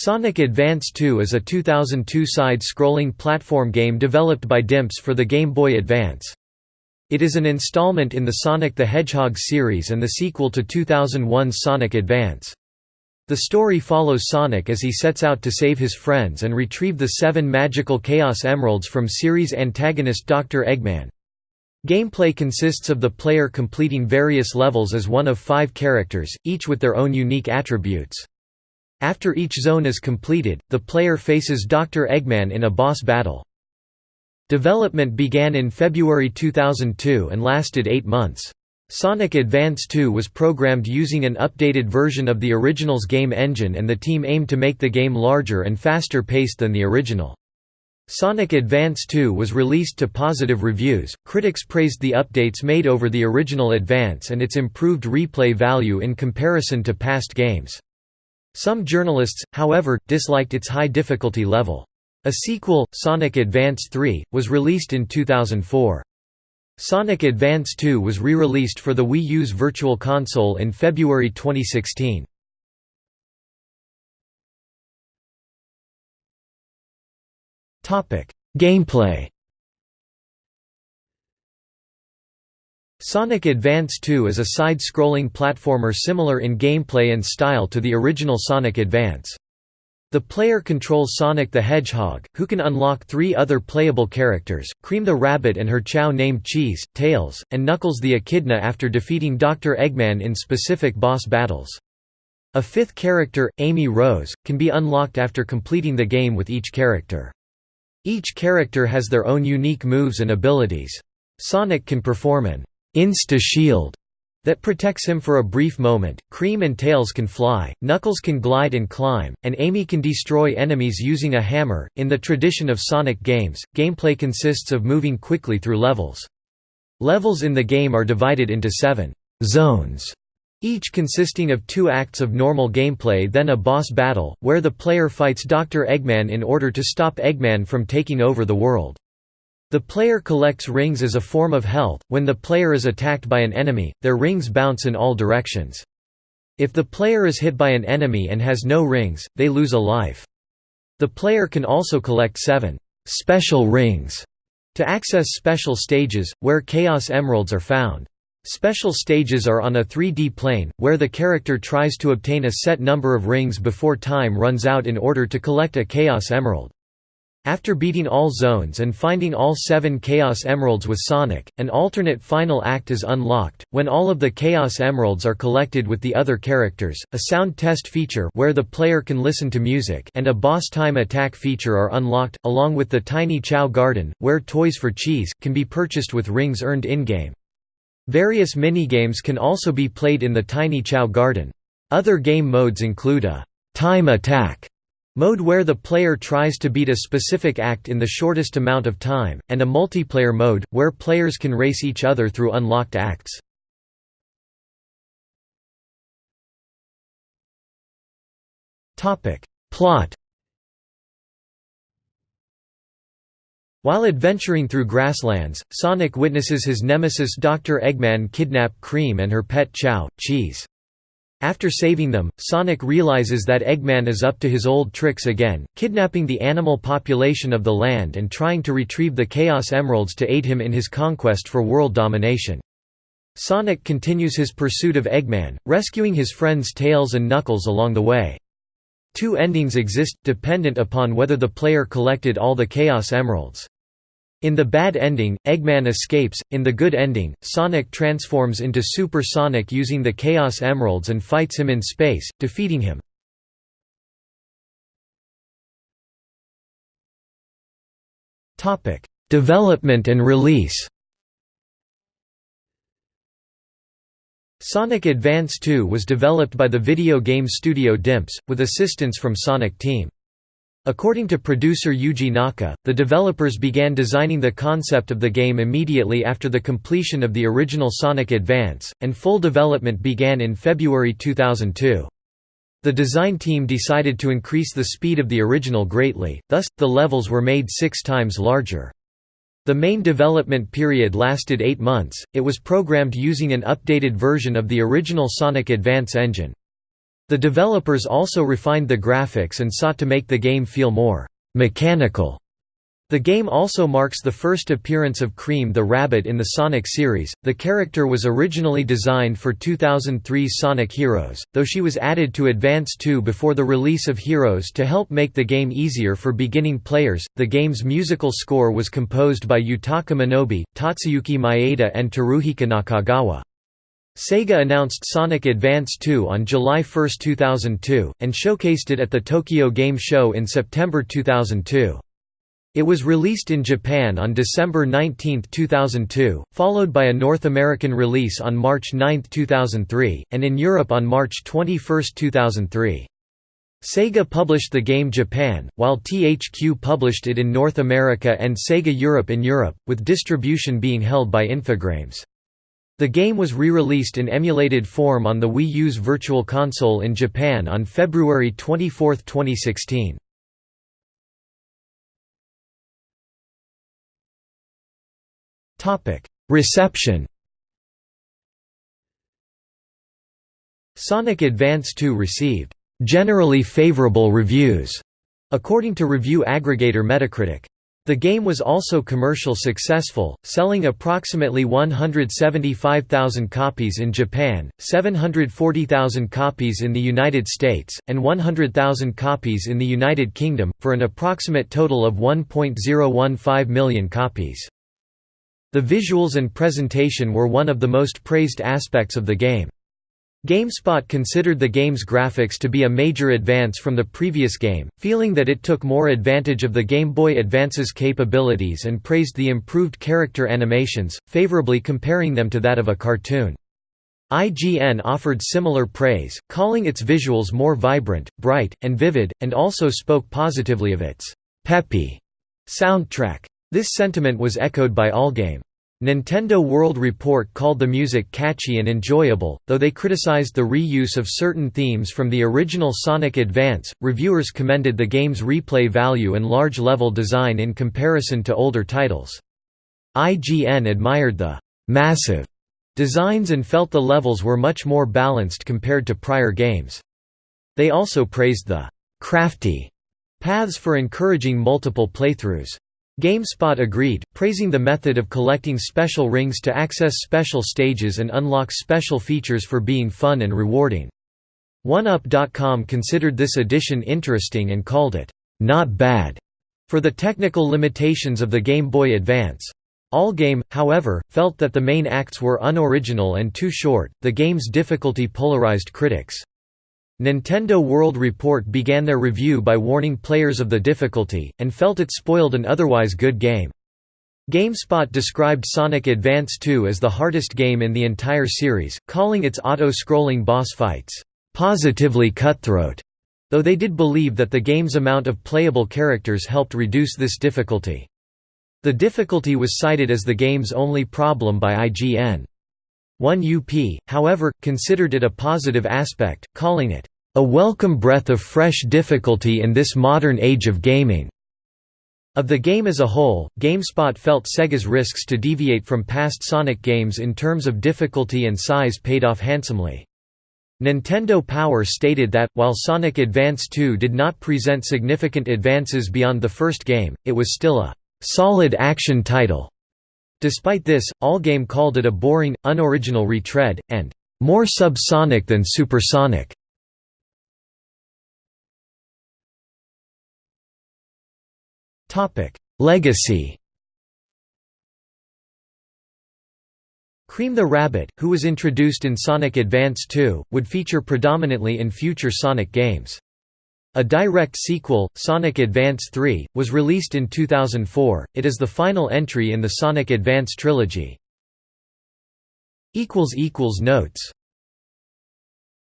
Sonic Advance 2 is a 2002 side-scrolling platform game developed by Dimps for the Game Boy Advance. It is an installment in the Sonic the Hedgehog series and the sequel to 2001's Sonic Advance. The story follows Sonic as he sets out to save his friends and retrieve the seven magical Chaos Emeralds from series antagonist Dr. Eggman. Gameplay consists of the player completing various levels as one of five characters, each with their own unique attributes. After each zone is completed, the player faces Dr. Eggman in a boss battle. Development began in February 2002 and lasted eight months. Sonic Advance 2 was programmed using an updated version of the original's game engine and the team aimed to make the game larger and faster paced than the original. Sonic Advance 2 was released to positive reviews, critics praised the updates made over the original Advance and its improved replay value in comparison to past games. Some journalists, however, disliked its high difficulty level. A sequel, Sonic Advance 3, was released in 2004. Sonic Advance 2 was re-released for the Wii U's Virtual Console in February 2016. Gameplay Sonic Advance 2 is a side-scrolling platformer similar in gameplay and style to the original Sonic Advance. The player controls Sonic the Hedgehog, who can unlock three other playable characters, Cream the Rabbit and her chow named Cheese, Tails, and Knuckles the Echidna after defeating Dr. Eggman in specific boss battles. A fifth character, Amy Rose, can be unlocked after completing the game with each character. Each character has their own unique moves and abilities. Sonic can perform an Insta-shield that protects him for a brief moment, Cream and Tails can fly, Knuckles can glide and climb, and Amy can destroy enemies using a hammer. In the tradition of Sonic games, gameplay consists of moving quickly through levels. Levels in the game are divided into seven zones, each consisting of two acts of normal gameplay then a boss battle, where the player fights Dr. Eggman in order to stop Eggman from taking over the world. The player collects rings as a form of health. When the player is attacked by an enemy, their rings bounce in all directions. If the player is hit by an enemy and has no rings, they lose a life. The player can also collect seven special rings to access special stages, where Chaos Emeralds are found. Special stages are on a 3D plane, where the character tries to obtain a set number of rings before time runs out in order to collect a Chaos Emerald. After beating all zones and finding all seven Chaos Emeralds with Sonic, an alternate final act is unlocked, when all of the Chaos Emeralds are collected with the other characters, a sound test feature where the player can listen to music and a boss time attack feature are unlocked, along with the Tiny Chow Garden, where toys for cheese, can be purchased with rings earned in-game. Various minigames can also be played in the Tiny Chow Garden. Other game modes include a time attack Mode where the player tries to beat a specific act in the shortest amount of time, and a multiplayer mode, where players can race each other through unlocked acts. Plot While adventuring through grasslands, Sonic witnesses his nemesis Dr. Eggman kidnap Cream and her pet Chow, Cheese. After saving them, Sonic realizes that Eggman is up to his old tricks again, kidnapping the animal population of the land and trying to retrieve the Chaos Emeralds to aid him in his conquest for world domination. Sonic continues his pursuit of Eggman, rescuing his friends Tails and Knuckles along the way. Two endings exist, dependent upon whether the player collected all the Chaos Emeralds. In the bad ending, Eggman escapes, in the good ending, Sonic transforms into Super Sonic using the Chaos Emeralds and fights him in space, defeating him. Development and release Sonic Advance 2 was developed by the video game studio Dimps, with assistance from Sonic Team. According to producer Yuji Naka, the developers began designing the concept of the game immediately after the completion of the original Sonic Advance, and full development began in February 2002. The design team decided to increase the speed of the original greatly, thus, the levels were made six times larger. The main development period lasted eight months, it was programmed using an updated version of the original Sonic Advance engine. The developers also refined the graphics and sought to make the game feel more «mechanical» The game also marks the first appearance of Cream the Rabbit in the Sonic series. The character was originally designed for 2003's Sonic Heroes, though she was added to Advance 2 before the release of Heroes to help make the game easier for beginning players. The game's musical score was composed by Yutaka Minobe, Tatsuyuki Maeda, and Teruhiko Nakagawa. Sega announced Sonic Advance 2 on July 1, 2002, and showcased it at the Tokyo Game Show in September 2002. It was released in Japan on December 19, 2002, followed by a North American release on March 9, 2003, and in Europe on March 21, 2003. Sega published the game Japan, while THQ published it in North America and Sega Europe in Europe, with distribution being held by Infogrames. The game was re-released in emulated form on the Wii U's Virtual Console in Japan on February 24, 2016. Reception Sonic Advance 2 received generally favorable reviews, according to review aggregator Metacritic. The game was also commercial successful, selling approximately 175,000 copies in Japan, 740,000 copies in the United States, and 100,000 copies in the United Kingdom, for an approximate total of 1.015 million copies. The visuals and presentation were one of the most praised aspects of the game. GameSpot considered the game's graphics to be a major advance from the previous game, feeling that it took more advantage of the Game Boy Advance's capabilities and praised the improved character animations, favorably comparing them to that of a cartoon. IGN offered similar praise, calling its visuals more vibrant, bright, and vivid, and also spoke positively of its «peppy» soundtrack. This sentiment was echoed by Allgame. Nintendo World Report called the music catchy and enjoyable, though they criticized the reuse of certain themes from the original Sonic Advance. Reviewers commended the game's replay value and large level design in comparison to older titles. IGN admired the massive designs and felt the levels were much more balanced compared to prior games. They also praised the crafty paths for encouraging multiple playthroughs. GameSpot agreed, praising the method of collecting special rings to access special stages and unlock special features for being fun and rewarding. 1UP.com considered this addition interesting and called it, "...not bad", for the technical limitations of the Game Boy Advance. Allgame, however, felt that the main acts were unoriginal and too short. The game's difficulty polarized critics. Nintendo World Report began their review by warning players of the difficulty, and felt it spoiled an otherwise good game. GameSpot described Sonic Advance 2 as the hardest game in the entire series, calling its auto-scrolling boss fights, "...positively cutthroat", though they did believe that the game's amount of playable characters helped reduce this difficulty. The difficulty was cited as the game's only problem by IGN. 1UP, however, considered it a positive aspect, calling it, "...a welcome breath of fresh difficulty in this modern age of gaming." Of the game as a whole, GameSpot felt Sega's risks to deviate from past Sonic games in terms of difficulty and size paid off handsomely. Nintendo Power stated that, while Sonic Advance 2 did not present significant advances beyond the first game, it was still a «solid action title» Despite this, Allgame called it a boring, unoriginal retread, and more subsonic than supersonic. Legacy Cream the Rabbit, who was introduced in Sonic Advance 2, would feature predominantly in future Sonic games. A direct sequel, Sonic Advance 3, was released in 2004. It is the final entry in the Sonic Advance trilogy. Notes